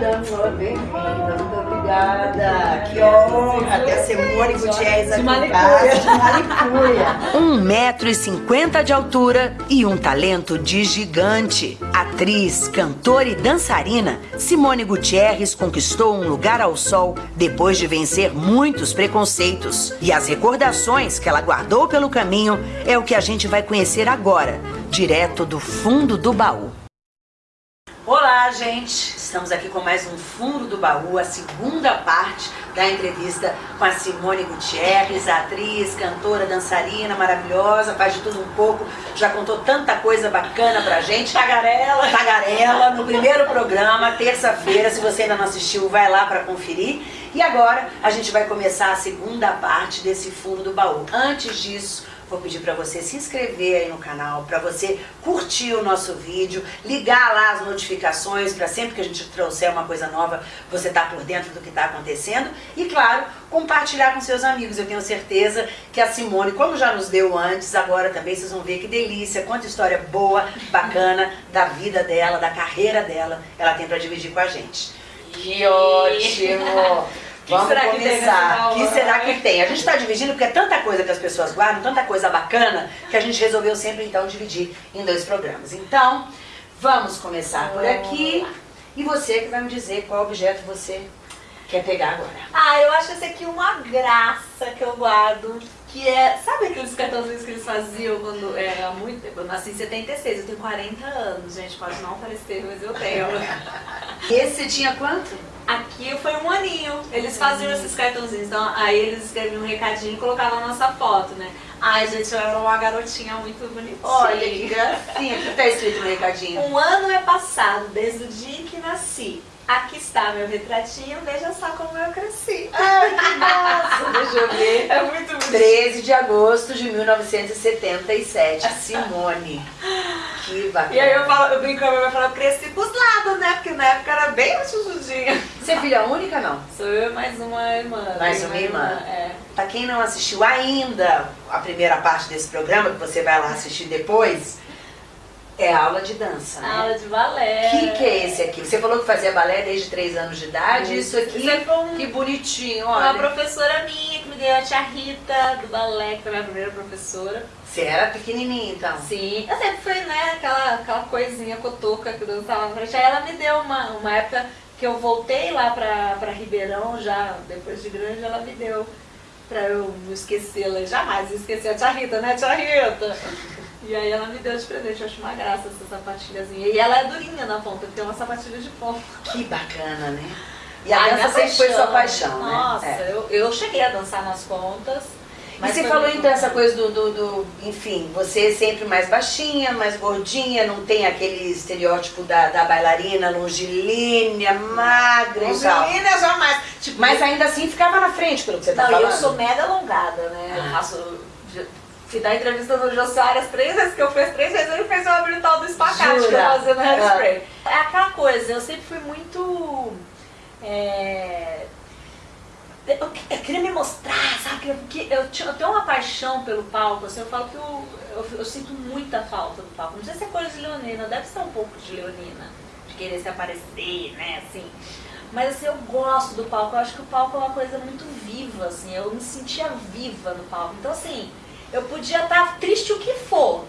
Dama, bem-vinda, muito obrigada. Que honra ter a Simone Gutierrez aqui em casa. De. Um e cinquenta de altura e um talento de gigante. Atriz, cantora e dançarina, Simone Gutierrez conquistou um lugar ao sol depois de vencer muitos preconceitos. E as recordações que ela guardou pelo caminho é o que a gente vai conhecer agora, direto do fundo do baú. Olá, gente! Estamos aqui com mais um Fundo do Baú, a segunda parte da entrevista com a Simone Gutierrez, atriz, cantora, dançarina maravilhosa, faz de tudo um pouco, já contou tanta coisa bacana pra gente. Tagarela! Tagarela, no primeiro programa, terça-feira, se você ainda não assistiu, vai lá pra conferir. E agora a gente vai começar a segunda parte desse Fundo do Baú. Antes disso, vou pedir para você se inscrever aí no canal, para você curtir o nosso vídeo, ligar lá as notificações para sempre que a gente trouxer uma coisa nova, você tá por dentro do que está acontecendo e, claro, compartilhar com seus amigos. Eu tenho certeza que a Simone, como já nos deu antes, agora também vocês vão ver que delícia, quanta história boa, bacana da vida dela, da carreira dela, ela tem para dividir com a gente. Que ótimo! que Vamos será começar. O que será que tem? A gente está dividindo porque é tanta coisa que as pessoas guardam, tanta coisa bacana, que a gente resolveu sempre então dividir em dois programas. Então, vamos começar por aqui. E você que vai me dizer qual objeto você quer pegar agora. Ah, eu acho esse aqui uma graça que eu guardo. Que é, sabe aqueles cartãozinhos que eles faziam quando era muito tempo? Eu nasci em 76, eu tenho 40 anos, gente, pode não parecer, mas eu tenho. Esse tinha quanto? Aqui foi um aninho. Eles faziam esses cartãozinhos. Então, aí eles escreviam um recadinho e colocavam a nossa foto, né? Ai, gente, eu era uma garotinha muito bonitinha. Olha que gracinha. O que tá escrito no recadinho? Um ano é passado desde o dia em que nasci. Aqui está meu retratinho, veja só como eu cresci. Ai, que massa! Deixa eu ver. É muito bonito. 13 de agosto de 1977. Simone. Que bacana. E aí eu, falo, eu brinco com a minha mãe e falo, eu cresci pros lados, né? Porque na época era bem chujudinha. Você é filha única, não? Sou eu e mais uma irmã. Mais uma irmã. É. Pra quem não assistiu ainda a primeira parte desse programa, que você vai lá assistir depois, é aula de dança, né? Aula de balé. O que, que é esse aqui? Você falou que fazia balé desde 3 anos de idade. Isso aqui, Isso aqui foi um- que bonitinho, Uma olha. professora minha que me deu a tia Rita do balé, que foi a minha primeira professora. Você era pequenininha, então. Sim, eu sempre fui, né, aquela, aquela coisinha cotoca que dançava na frente. Aí ela me deu uma, uma época que eu voltei lá pra, pra Ribeirão, já depois de grande, ela me deu pra eu não esquecê-la. Jamais esqueci a tia Rita, né, tia Rita? E aí ela me deu de presente, eu acho uma graça essa sapatilhazinha. E ela é durinha na ponta, tem uma sapatilha de ponta. Que bacana, né? E a Ai, dança sempre foi sua paixão, Nossa, né? É. eu, eu cheguei a dançar nas pontas. E mas você foi falou então essa coisa do, do, do- enfim, você é sempre mais baixinha, mais gordinha, não tem aquele estereótipo da, da bailarina longilínea, magra e tal. Angelina jamais. Tipo, Mas ainda assim ficava na frente pelo que você tá Não, falando. eu sou mega alongada, né? Eu Ah. faço. Fui dar entrevista no Jô Soares três vezes que eu fiz, três vezes ele fez o tal do espacate que eu Jura? fazia no Ah. hairspray. É aquela coisa, eu sempre fui muito. é, Eu, eu queria me mostrar, sabe? Porque eu, tinha- eu tenho uma paixão pelo palco, assim, eu falo que eu, eu, eu sinto muita falta do palco. Não sei se é coisa de leonina, deve ser um pouco de leonina, de querer se aparecer, né, assim. Mas assim, eu gosto do palco, eu acho que o palco é uma coisa muito viva, assim, eu me sentia viva no palco. Então assim, eu podia estar triste o que for.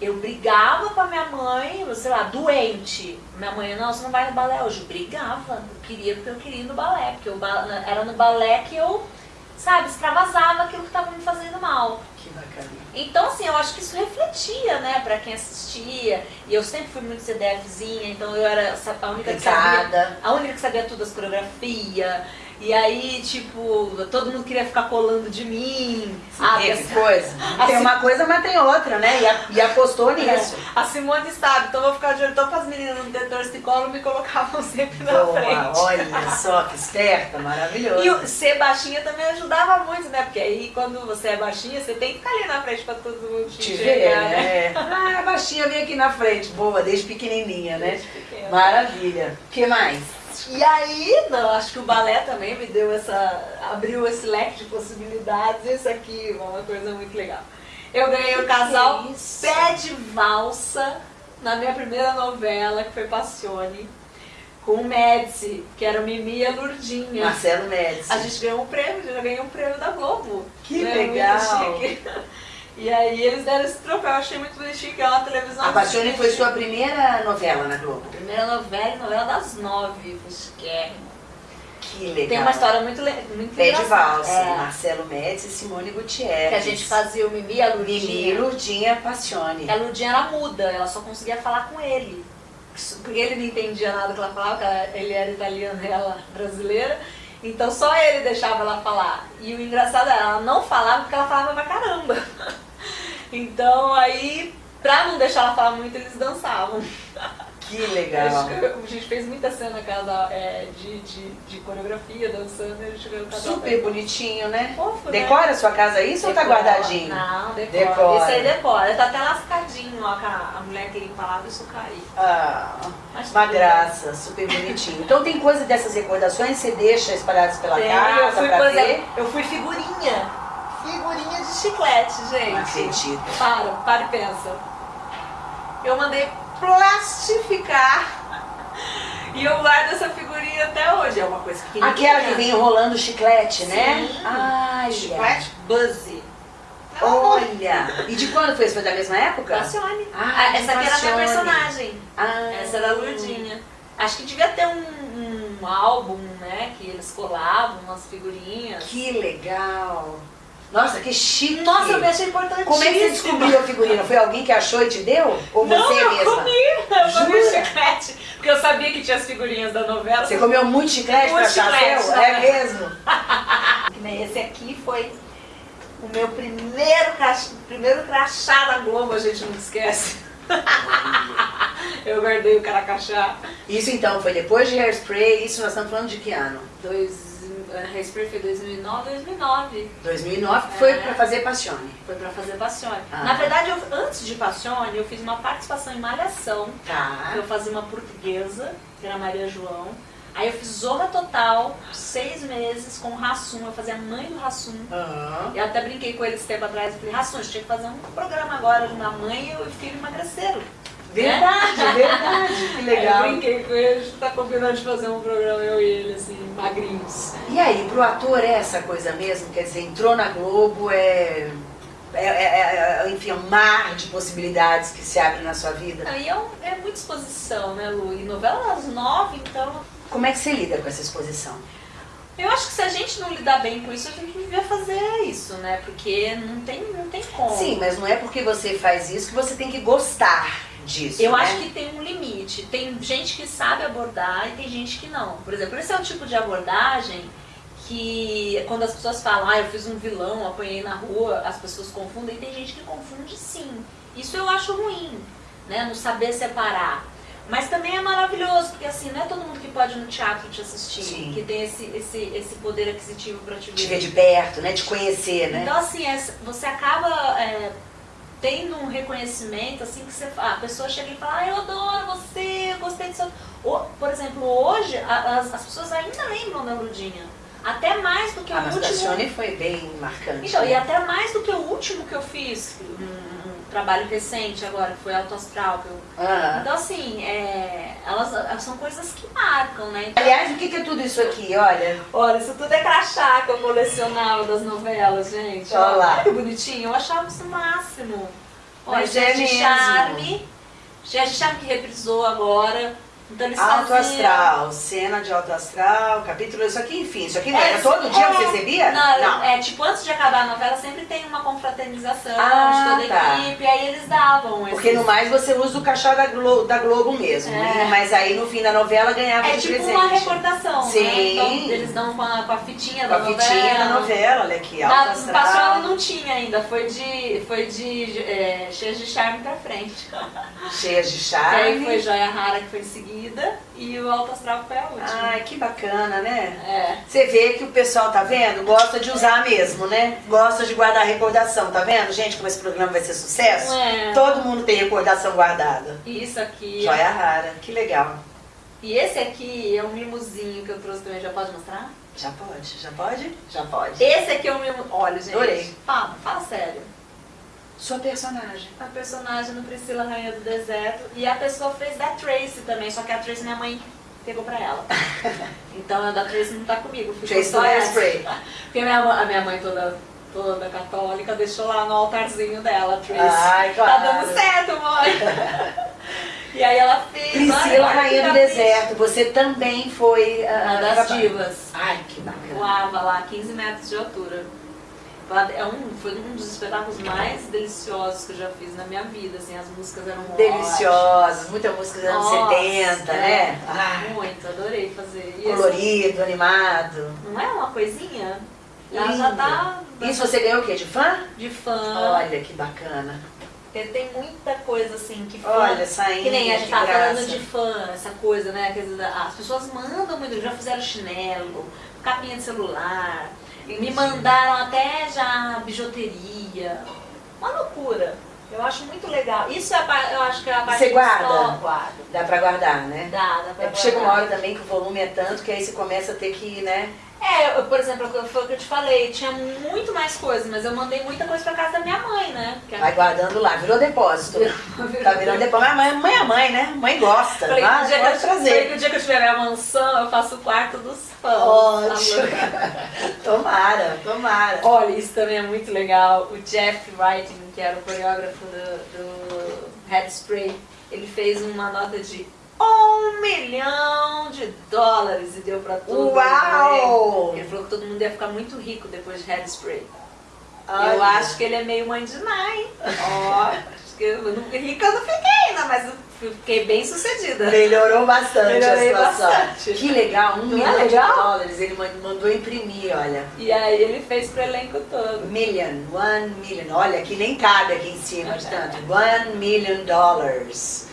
Eu brigava com a minha mãe, sei lá, doente. Minha mãe, não, você não vai no balé hoje. Eu brigava, eu queria porque eu queria ir no balé, porque eu, era no balé que eu, sabe, extravasava aquilo que estava me fazendo mal. Que bacana. Então, assim, eu acho que isso refletia, né, pra quem assistia. E eu sempre fui muito CDFzinha, então eu era a única que sabia, a única que sabia tudo das coreografias. E aí, tipo, todo mundo queria ficar colando de mim. Ah, que essa- coisa. Tem assim- uma coisa, mas tem outra, né? E, a- e apostou nisso. A Simone sabe, então vou ficar de olho. Então, as meninas no detetor de colo me colocavam sempre na Boa, frente. olha só que esperta, maravilhoso. E o ser baixinha também ajudava muito, né? Porque aí quando você é baixinha, você tem que ficar ali na frente pra todo mundo te Te enxergar, ver, né? né? Ah, baixinha vem aqui na frente, boa, desde pequenininha, né? Desde pequena. Maravilha. O que mais? E aí, não, acho que o balé também me deu essa. abriu esse leque de possibilidades. Isso aqui é uma coisa muito legal. Eu ganhei o casal que é? Pé de Valsa na minha primeira novela, que foi Passione. com o Médici, que era o Mimi e a Lurdinha. Marcelo Médici. A gente ganhou um prêmio, já ganhou um prêmio da Globo. Que Né, legal. E aí eles deram esse troféu, eu achei muito bonitinho, que é uma televisão. A Passione foi sua primeira novela na Globo. Primeira novela, novela das nove, chiquérrimo. Que legal. Tem uma história muito, muito Pé de valsa, É, Marcelo Médici e Simone Gutierrez. que a gente fazia o Mimi e a Mimi, Lurdinha. Lurdinha, Passione. A Lurdinha era muda, ela só conseguia falar com ele. Porque ele não entendia nada que ela falava, ele era italiano e ela brasileira. Então só ele deixava ela falar. E o engraçado era, ela não falava porque ela falava pra caramba. Então aí, pra não deixar ela falar muito, eles dançavam. Que legal. A gente fez muita cena cada, é, de, de, de coreografia, dançando, a gente ganhou cada Super bonitinho, né? Fofo, né? Decora a sua casa isso ou tá Decora. guardadinho? Não, decora. Decora. Esse aí decora. Tá até lascadinho, ó, a, a mulher que limpa isso cair. Ah, Mas uma graça, super bonitinho. Então tem coisa dessas recordações, você deixa espalhadas pela Tem, eu, casa fui, pra ver? exemplo, eu fui figurinha. Figurinha de chiclete, gente. Não acredito. Para, para e pensa. Eu mandei plastificar. E eu guardo essa figurinha até hoje. É uma coisa que Aquela que vem enrolando chiclete, né? Sim. Ai, Chiclete Buzzy. Olha! E de quando foi? isso? Foi da mesma época? Passione. Ah, Ah, essa aqui era a minha personagem. Ah, Essa era a Lurdinha. Acho que devia ter um, um álbum, né? Que eles colavam umas figurinhas. Que legal! Nossa, que chique! Nossa, eu achei importantíssimo. Como é que você descobriu a figurina? Foi alguém que achou e te deu? Ou Não, você eu mesma? comi. Eu comi chiclete. Porque eu sabia que tinha as figurinhas da novela. Você comeu muito chiclete Muito pra chiclete, né? É mesmo? Esse aqui foi o meu primeiro, crach... primeiro crachá da Globo, a gente não esquece. eu guardei o caracachá. Isso então, foi depois de Hairspray, isso nós estamos falando de que ano? Dois, a Hairspray foi 2009, 2009. 2009, que foi É. pra fazer Passione. Foi pra fazer Passione. Ah. Na verdade, eu, antes de Passione, eu fiz uma participação em Malhação. Tá. Eu fazia uma portuguesa, que era Maria João. Aí eu fiz Zorra Total, seis meses, com o Rassum. Eu fazia a mãe do Rassum. Aham. Eu até brinquei com ele esse tempo atrás. Eu falei, Rassum, a gente tinha que fazer um programa agora de uma mãe e o filho emagreceram. Verdade, verdade. Legal. eu brinquei com ele, a gente tá combinando de fazer um programa, eu e ele, assim, magrinhos. E aí, pro ator é essa coisa mesmo? Quer dizer, entrou na Globo, é. É, é- é- enfim, um mar de possibilidades que se abre na sua vida. Aí é, um- é muita exposição, né, Lu? E novela às nove, então Como é que você lida com essa exposição? Eu acho que se a gente não lidar bem com isso, a gente devia fazer isso, né? Porque não tem, não tem como. Sim, mas não é porque você faz isso que você tem que gostar disso. Eu né? acho que tem um limite. Tem gente que sabe abordar e tem gente que não. Por exemplo, esse é o tipo de abordagem que quando as pessoas falam, ah, eu fiz um vilão, apanhei na rua, as pessoas confundem. E tem gente que confunde sim. Isso eu acho ruim, né? Não saber separar. Mas também é maravilhoso, porque assim, não é todo mundo que pode ir no teatro te assistir, Sim. que tem esse, esse, esse poder aquisitivo pra te ver. Te ver de perto, né? Te conhecer, né? Então, assim, é- você acaba é, tendo um reconhecimento, assim, que você, a pessoa chega e fala, ah, eu adoro você, eu gostei do seu... Ou, por exemplo, hoje, a- as, as pessoas ainda lembram da Lurdinha. Até mais do que o mas último... Passione foi bem marcante. Então, né? e até mais do que o último que eu fiz, um, um trabalho recente agora, que foi Auto Astral. eu- Ah. Então, assim, é, elas, elas são coisas que marcam, né? Então, Aliás, o que que é tudo isso aqui? Olha, Olha, isso tudo é crachá que eu colecionava das novelas, gente. Olha lá. Olha que bonitinho, eu achava isso o máximo. Olha, Mas é de mesmo. Charme. De Charme que reprisou agora. Então eles Alto faziam... Astral, cena de Alto Astral, capítulo, isso aqui, enfim, isso aqui não É, era todo dia é. você recebia? Não, é tipo, antes de acabar a novela, sempre tem uma confraternização Ah, de toda a tá. equipe, aí eles davam Porque esses- no mais você usa o cachá da Globo, da Globo mesmo, É. né? Mas aí no fim da novela ganhava É de tipo presente. uma recordação, né? Sim. Então eles dão com a, com a fitinha Com da a novela. fitinha da novela, olha aqui, Alto Na Astral. Paixão não tinha ainda, foi de, foi de é, Cheias de Charme pra frente. Cheias de E charme. aí foi Joia Rara que foi em seguida e o Alto Astral foi a última. Ai, que bacana, né? É. Você vê que o pessoal, tá vendo? Gosta de usar mesmo, né? Gosta de guardar recordação, tá vendo, gente? Como esse programa vai ser sucesso? É. Todo mundo tem recordação guardada. Isso aqui. Joia rara, que legal. E esse aqui é um mimozinho que eu trouxe também, já pode mostrar? Já pode? Já pode? Já pode. Esse aqui é um mimo. Olha, gente. Adorei. Fala, fala sério. Sua personagem. A personagem do Priscila Rainha do Deserto. E a pessoa fez da Tracy também, só que a Tracy minha mãe pegou pra ela. Então a da Tracy não tá comigo, Tracy só essa. hairspray. Porque a minha, mãe- a minha mãe toda, toda católica deixou lá no altarzinho dela, Tracy. Ai, Tá claro. dando certo, mãe. e aí ela fez. Priscila, olha, Rainha do capricho. Deserto, você também foi... ah, Uma das divas. Ai, que bacana. Voava lá 15 metros de altura. É um, foi um dos espetáculos mais deliciosos que eu já fiz na minha vida, assim, as músicas eram Deliciosa, muita música dos anos Nossa, 70, é. né? ótimas. Ai, Muito, adorei fazer. E esse- colorido, animado. não é uma coisinha? Ela já tá Isso você ganhou o quê? De fã? de fã. Olha que bacana. Porque tem muita coisa assim que fã. Olha, saindo. Que nem a gente tava graça. falando de fã, essa coisa, né? As pessoas mandam muito, já fizeram chinelo, capinha de celular, me mandaram até já bijuteria. Uma loucura. Eu acho muito legal. Isso é eu acho que é a parte Você guarda? Dá pra guardar, né? Dá, dá pra É porque chega uma guardar. hora também que o volume é tanto que aí você começa a ter que, né? É, eu, por exemplo, foi o que eu te falei, tinha muito mais coisa, mas eu mandei muita coisa pra casa da minha mãe, né? Que Vai guardando lá, virou depósito. Tá virando depósito. Mas mãe, mãe é mãe, né? Mãe gosta. Falei, que Ah, o dia que pode eu, falei trazer. que o dia que eu tiver minha mansão, eu faço o quarto dos fãs. Ótimo. Tá Tomara, tomara. Olha, isso também é muito legal. O Jeff Wright, que era o coreógrafo do, do Headspray, ele fez uma nota de um milhão de dólares e deu pra todo Uau! mundo. Ele falou que todo mundo ia ficar muito rico depois de Headspray. Eu Olha. acho que ele é meio mãe de hein? Ó, acho que eu não, rica eu não fiquei ainda, mas eu fiquei bem sucedida. Melhorou bastante Melhorei a situação. bastante. Que legal, um Não é milhão de legal? dólares. Ele man- mandou imprimir, olha. E aí ele fez pro elenco todo. Million, one million. Olha, que nem cabe aqui em cima de tanto. One million dollars.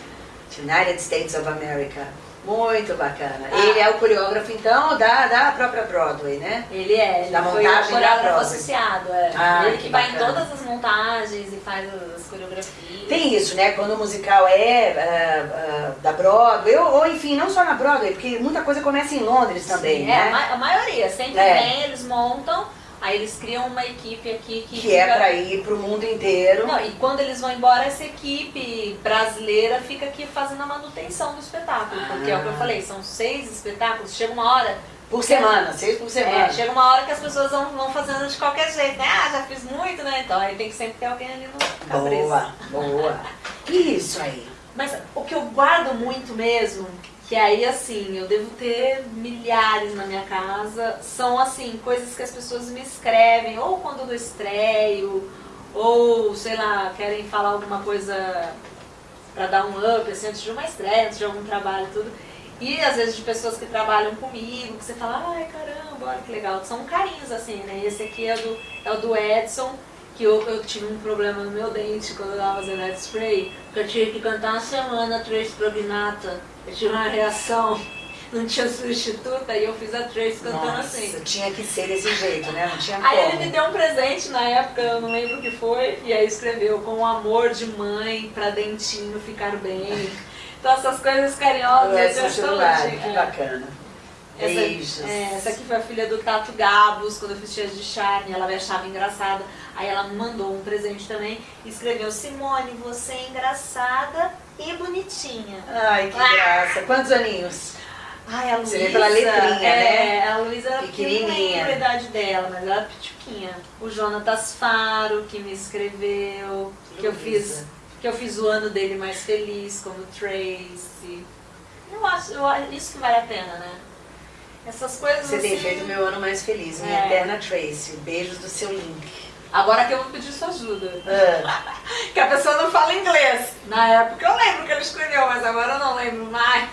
United States of America. Muito bacana. Ah. Ele é o coreógrafo, então, da, da própria Broadway, né? Ele é, ele Da foi montagem o da coreógrafo Broadway. associado, é. Ah, ele que que vai em todas as montagens e faz as coreografias. Tem isso, né? Quando o musical é ah, ah, da Broadway, ou, ou, enfim, não só na Broadway, porque muita coisa começa em Londres também, Sim, é, a, né? ma- a maioria, sempre É. vem, eles montam, aí eles criam uma equipe aqui que, Que é fica- pra ir pro mundo inteiro. Não, e quando eles vão embora, essa equipe brasileira fica aqui fazendo a manutenção do espetáculo. Porque é o que eu Ah. falei, são seis espetáculos, chega uma hora. Por semana, seis por semana. É, chega uma hora que as pessoas vão, vão fazendo de qualquer jeito, né? Ah, já fiz muito, né? Então aí tem que sempre ter alguém ali no cabeça. Boa, boa. Isso aí. Mas o que eu guardo muito mesmo, que aí assim, eu devo ter milhares na minha casa, são assim, coisas que as pessoas me escrevem, ou quando eu estreio, ou sei lá, querem falar alguma coisa pra dar um up, assim, antes de uma estreia, antes de algum trabalho tudo. E às vezes de pessoas que trabalham comigo, que você fala, ai caramba, olha que legal. São carinhos assim, né? Esse aqui é, do, é o do Edson, que eu, eu tive um problema no meu dente quando eu tava fazendo Ed Spray, que eu tive que cantar uma semana Trace Prognata. Eu tive uma reação, não tinha substituta, e eu fiz a Trace cantando Nossa, assim. tinha que ser desse jeito, né? Não tinha Aí como. ele me deu um presente na época, eu não lembro o que foi, e aí escreveu com amor de mãe pra dentinho ficar bem. Então essas coisas carinhosas. Eu celular, bonitinho. que É. bacana. Essa, Beijos. é, essa aqui foi a filha do Tato Gabos, quando eu fiz Cheias de Charme, ela me achava engraçada. Aí ela me mandou um presente também e escreveu, Simone, você é engraçada e bonitinha. Ai, que Ah. graça. Quantos aninhos? Ai, a Luísa. Você vê pela letrinha, é, né? A Luísa era Pequenininha. a idade dela, mas ela era pituquinha. O Jonatas Faro, que me escreveu, que eu fiz que eu fiz o ano dele mais feliz, como Tracy. Eu acho, eu acho isso que vale a pena, né? Essas coisas Você tem assim- feito o meu ano mais feliz, minha É. eterna Tracy. Beijos do seu link. Agora que eu vou pedir sua ajuda. Ah, Que a pessoa não fala inglês. Na época eu lembro que ele escreveu, mas agora eu não lembro mais.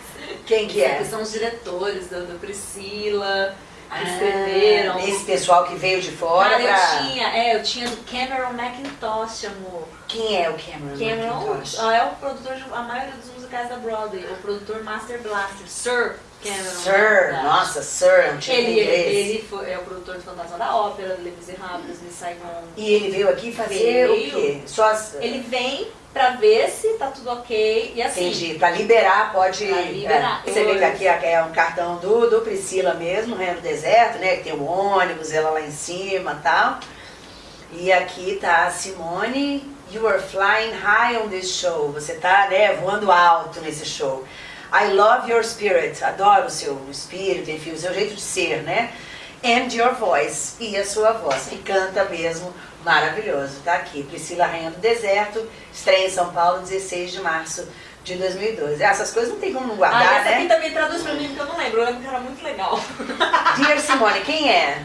quem que é? Que são os diretores da, da Priscila, que Ah, escreveram. Esse pessoal que veio de fora Cara, pra... eu tinha, é, eu tinha do Cameron McIntosh, amor. Quem é o Cameron Cameron McIntosh? ah, é o produtor de a maioria dos musicais da Broadway, o produtor Master Blaster, Sir. Sir, McIntosh. nossa, Sir, é um tipo Ele, inglês. ele foi, é o produtor de Fantasma da Ópera, do Les Miserables, Miss Saigon. E ele veio aqui fazer o Veio. quê? Só as... Ele vem pra ver se tá tudo ok e assim. Entendi. Pra liberar, pode. Pra liberar. É, você vê que aqui é um cartão do, do Priscila mesmo, Reino do Deserto, né? Que tem o ônibus, ela lá em cima e tal. E aqui tá a Simone. You are flying high on this show. Você tá, né, voando alto nesse show. I love your spirit. Adoro o seu espírito, enfim, o seu jeito de ser, né? And your voice. E a sua voz, que canta mesmo maravilhoso. Tá aqui. Priscila Rainha do Deserto, estreia em São Paulo, 16 de março de 2012. Essas coisas não tem como não guardar, ah, essa né? aqui também traduz pra mim, porque eu não lembro. Eu lembro que era muito legal. Dear Simone, quem é?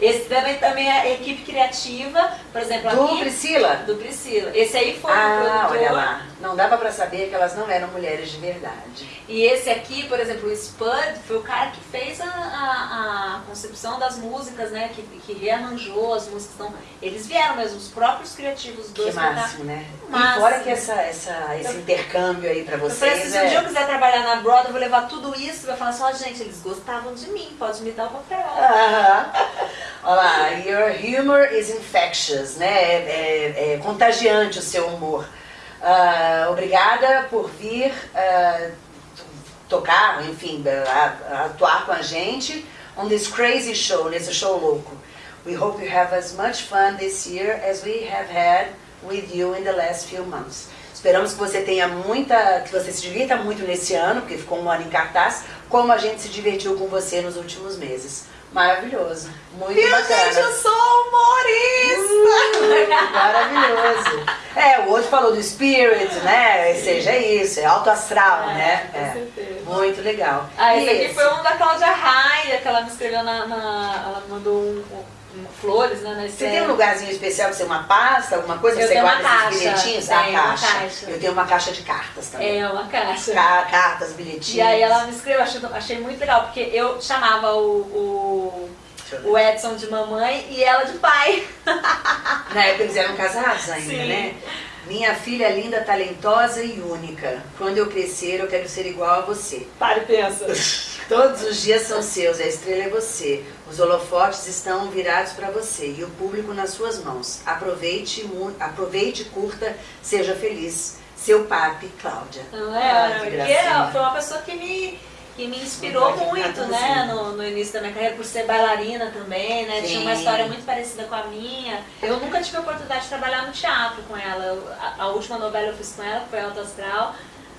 Esse também, também é equipe criativa, por exemplo, Do aqui... Priscila? Do Priscila. Esse aí foi o Ah, produtor. olha lá. Não dava pra saber que elas não eram mulheres de verdade. E esse aqui, por exemplo, o Spud, foi o cara que fez a, a, a concepção das músicas, né? Que, que rearranjou as músicas. Então, eles vieram mesmo, os próprios criativos Que pra cá. máximo, né? E Máximo. fora que essa, essa, esse intercâmbio aí pra Eu falei vocês assim, se um dia eu é... quiser trabalhar na Broadway, eu vou levar tudo isso e vai falar assim, ó, gente, eles gostavam de mim, pode me dar o papel. Aham. Olha lá, your humor is infectious, né? É, é- é contagiante o seu humor. Ah, obrigada por vir ah, tocar, enfim, atuar com a gente on this crazy show, nesse show louco. We hope you have as much fun this year as we have had with you in the last few months. Esperamos que você tenha muita, que você se divirta muito nesse ano, porque ficou um ano em cartaz, como a gente se divertiu com você nos últimos meses. Maravilhoso, muito Viu, bacana. gente, eu sou humorista! Uh, maravilhoso. É, o outro falou do spirit, né? Ou seja, é isso, é alto astral, É, né? com É. certeza. Muito legal. Ah, E esse aqui foi um da Cláudia Raia, que ela me escreveu na. na- ela mandou um flores, né? Você tem um lugarzinho especial pra ser uma pasta, alguma coisa que Eu você guarda esses caixa, bilhetinhos? tenho a uma caixa. caixa. Eu tenho uma caixa de cartas também. É, uma caixa. Ca- Cartas, bilhetinhos. E aí ela me escreveu, achei, achei muito legal, porque eu chamava o, o, o Edson de mamãe e ela de pai. Na época eles eram casados ainda, Sim. né? Minha filha é linda, talentosa e única. Quando eu crescer, eu quero ser igual a você. Para e pensa. Todos os dias são seus, a estrela é você. Os holofotes estão virados para você e o público nas suas mãos. Aproveite, aproveite, curta, seja feliz. Seu papi, Cláudia. Não Ah, é? que Porque foi uma pessoa que me, que me inspirou muito, né? No, no início da minha carreira, por ser bailarina também, né? Tinha uma Sim. história muito parecida com a minha. Eu nunca tive a oportunidade de trabalhar no teatro com ela. A, a última novela eu fiz com ela, foi Alto Astral.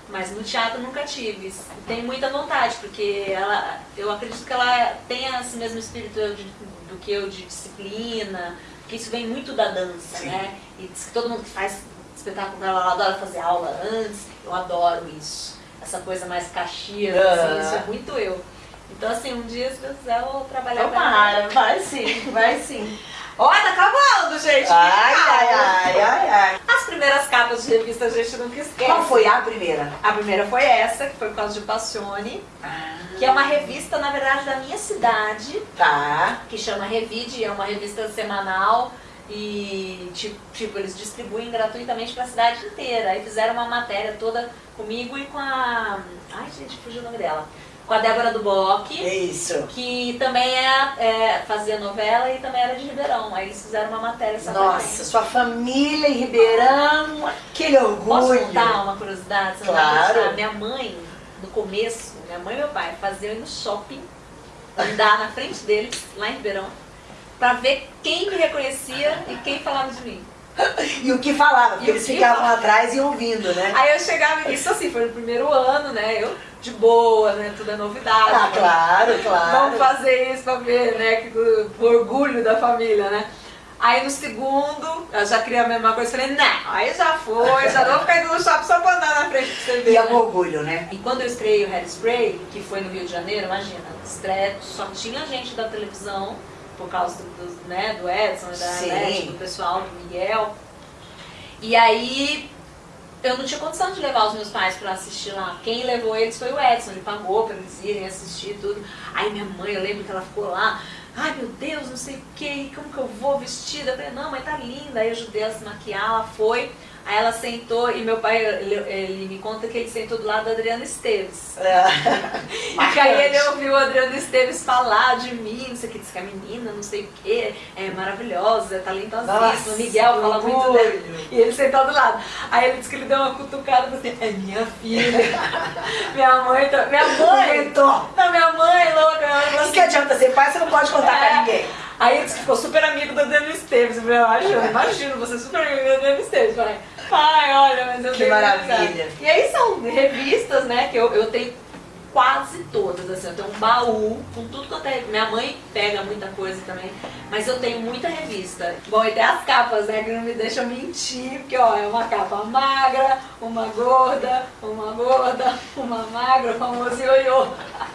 Mas no teatro nunca tive. Tenho muita vontade, porque ela, eu acredito que ela tenha esse mesmo espírito de- do que eu de disciplina, porque isso vem muito da dança, Sim. né? E diz que todo mundo que faz espetáculo com ela, ela adora fazer aula antes. Eu adoro isso. Essa coisa mais caxias, assim, isso é muito eu. Então, assim, um dia, se Deus quiser, eu vou trabalhar com Tomara, ela. vai sim, vai sim. Olha, tá acabando, gente! Ai, ai, ai, ai, ai. As primeiras capas de revista a gente nunca esquece. Qual foi a primeira? A primeira foi essa, que foi por causa de Passione, que é uma revista, na verdade, da minha cidade, Tá. que chama Revide, é uma revista semanal e tipo, tipo, eles distribuem gratuitamente pra cidade inteira. Aí fizeram uma matéria toda comigo e com a. Ai gente, fugiu o nome dela. Com a Débora É isso. que também é, é, fazia novela e também era de Ribeirão. Aí eles fizeram uma matéria pra Nossa, sua família em Ribeirão, aquele orgulho. Posso contar uma curiosidade? Você não vai Claro. Minha mãe, no começo, minha mãe e meu pai faziam ir no shopping, andar na frente deles, lá em Ribeirão, pra ver quem me reconhecia e quem falava de mim. E o que falava, porque eles ficavam falava? atrás e ouvindo, né? Aí eu chegava, isso assim, foi no primeiro ano, né? Eu de boa, né? Tudo é novidade. Ah, né? claro, claro. Vamos fazer isso pra ver, né? O orgulho da família, né? Aí no segundo, eu já queria a mesma coisa, falei, não, aí já foi, já não vou ficar indo no shopping só pra andar na frente pra você ver. E é um orgulho, né? E quando eu estreiei o Hairspray, que foi no Rio de Janeiro, imagina, estreia, só tinha gente da televisão, por causa do, do, né, do Edson, da Sim. Anete, do pessoal, do Miguel. E aí eu não tinha condição de levar os meus pais pra assistir lá. Quem levou eles foi o Edson, ele pagou pra eles irem assistir tudo. Aí minha mãe, eu lembro que ela ficou lá, ai meu Deus, não sei o que, como que eu vou vestida? Eu falei, não, mas tá linda. Aí eu ajudei ela a se maquiar, ela foi. Aí ela sentou e meu pai, ele, ele me conta que ele sentou do lado da Adriana Esteves. E que aí ele ouviu o Adriano Esteves falar de mim, não sei o que, disse que a menina, não sei o que, é maravilhosa, é talentosíssima, o Miguel fala muito orgulho. dela. E ele sentou do lado. Aí ele disse que ele deu uma cutucada e assim, é minha filha. minha mãe, tá- minha mãe, Inventou. não, minha mãe louca, O assim, que adianta ser pai, você não pode contar É. pra ninguém. Aí ele disse que ficou super amigo do Adriano Esteves. Eu acho, imagino, você é super amigo do Adriano Esteves. Falei, pai, olha, mas eu Que tenho maravilha. amizade. E aí são revistas, né, que eu, eu tenho quase todas, assim, eu tenho um baú com tudo quanto é. Minha mãe pega muita coisa também, mas eu tenho muita revista. Bom, e tem as capas, né, que não me deixam mentir, porque ó, é uma capa magra, uma gorda, uma gorda, uma magra, o famoso ioiô.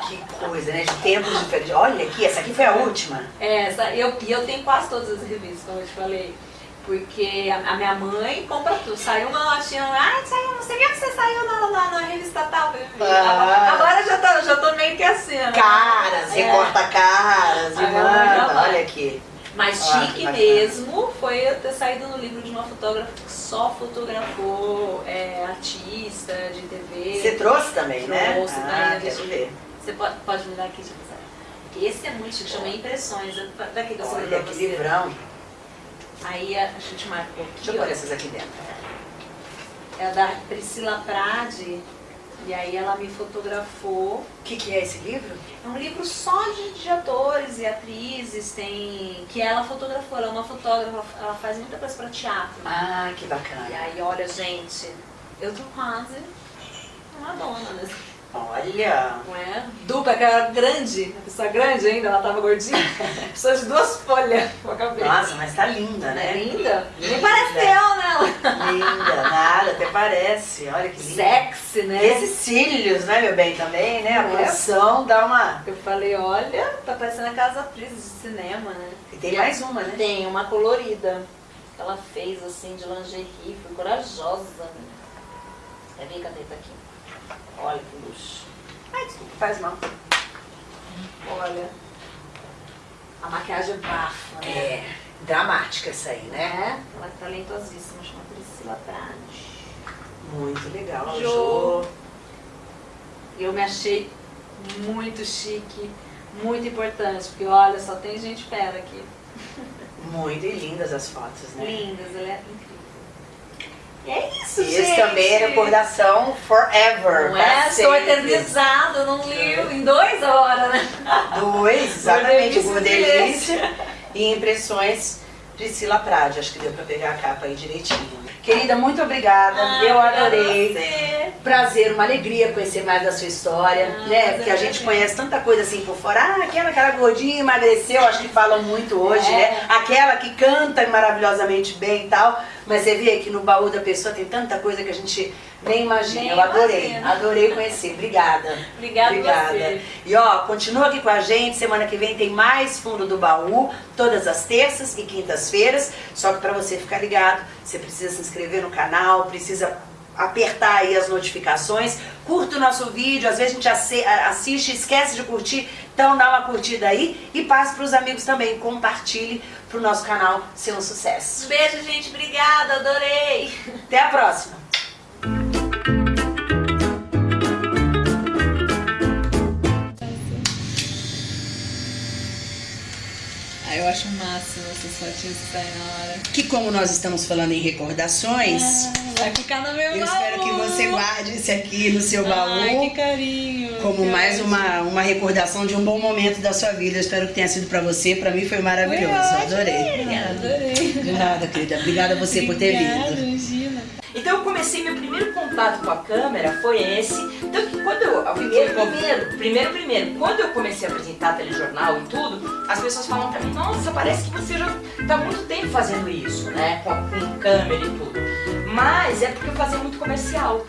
Que coisa, né? De tempos diferentes. Olha aqui, essa aqui foi a última. É, essa, eu, e eu tenho quase todas as revistas, como eu te falei. Porque a, minha mãe compra tudo. Saiu uma latinha, ai, saiu, você viu que você saiu na, na, na revista tal? Ah. Agora eu já tô, já tô meio que assim, né? Caras, É. recorta caras e Agora já manda. vai. Olha aqui. Mas Ah, que chique mesmo foi eu ter saído no livro de uma fotógrafa que só fotografou é, artista de TV. Você trouxe também, né? Trouxe, ah, né? quero ver. Você pode, pode me dar aqui, passar. Esse é muito chique, chama Impressões. Daqui que eu Olha que livrão. Aí a gente marcou Deixa eu aqui, pôr essas aqui dentro. É da Priscila Prade. E aí ela me fotografou. O que, que é esse livro? É um livro só de, de atores e atrizes, tem. que ela fotografou, ela é uma fotógrafa, ela faz muita coisa pra teatro. Ah, que E bacana. aí, olha, gente, eu tô quase uma dona, né? Olha. Não é? Dupla, que era grande, uma pessoa grande ainda, ela tava gordinha. Pessoa de duas folhas com a cabeça. Nossa, mas tá linda, é né? linda? Nem Linda. parece eu nela. Linda, nada, até parece. Olha que linda. Sexy, E né? esses cílios, né, meu bem, também, né? A Não é? dá uma... Eu falei, olha, tá parecendo aquelas atrizes de cinema, né? E tem mais uma, né? Tem uma colorida ela fez assim de lingerie, foi corajosa. Né? Quer ver? Tá aqui. Olha que luxo. Ai, desculpa, faz mal. Olha. A maquiagem bafa, né? É, dramática essa aí, né? É, ela é talentosíssima, chama Priscila Prade. Muito legal, Jô. Jô. Eu me achei muito chique, muito importante, porque olha, só tem gente fera aqui. Muito e lindas as fotos, né? Lindas, ela é incrível. É isso, E gente. esse também é recordação forever. Não é? Estou eternizado num livro em duas horas, né? Dois, exatamente. Gordelícia e impressões Priscila Prade. Acho que deu pra pegar a capa aí direitinho. Querida, muito obrigada. Ah, Eu adorei. Prazer, uma alegria conhecer mais da sua história, Ah, né? Porque a gente conhece tanta coisa assim por fora. Ah, aquela que era gordinha, emagreceu, acho que falam muito hoje, É. né? Aquela que canta maravilhosamente bem e tal. Mas você vê que no baú da pessoa tem tanta coisa que a gente nem imagina. Nem Eu adorei, imagina. adorei conhecer. Obrigada. Obrigada, Obrigada. E ó, continua aqui com a gente. Semana que vem tem mais Fundo do Baú, todas as terças e quintas-feiras. Só que para você ficar ligado, você precisa se inscrever no canal, precisa apertar aí as notificações, curta o nosso vídeo, às vezes a gente assiste e esquece de curtir, então dá uma curtida aí e passe para os amigos também, compartilhe para o nosso canal ser um sucesso. Beijo, gente. Obrigada, adorei. Até a próxima! Fotinhas que como nós estamos falando em recordações, vai ficar no meu eu baú. espero que você guarde esse aqui no seu baú. Ai, que carinho. como que mais ótimo. uma, uma recordação de um bom momento da sua vida. Eu espero que tenha sido pra você. Pra mim foi Foi maravilhoso. ótimo, Adorei. Obrigada, adorei. De nada, querida. Obrigada a você por ter Obrigada, vindo. Então eu comecei, meu primeiro contato com a câmera foi esse. Então que quando eu. Primeiro, primeiro. Primeiro, primeiro. Quando eu comecei a apresentar telejornal e tudo, as pessoas falam pra mim, nossa, parece que você já tá há muito tempo fazendo isso, né? Com, com câmera e tudo. Mas é porque eu fazia muito comercial.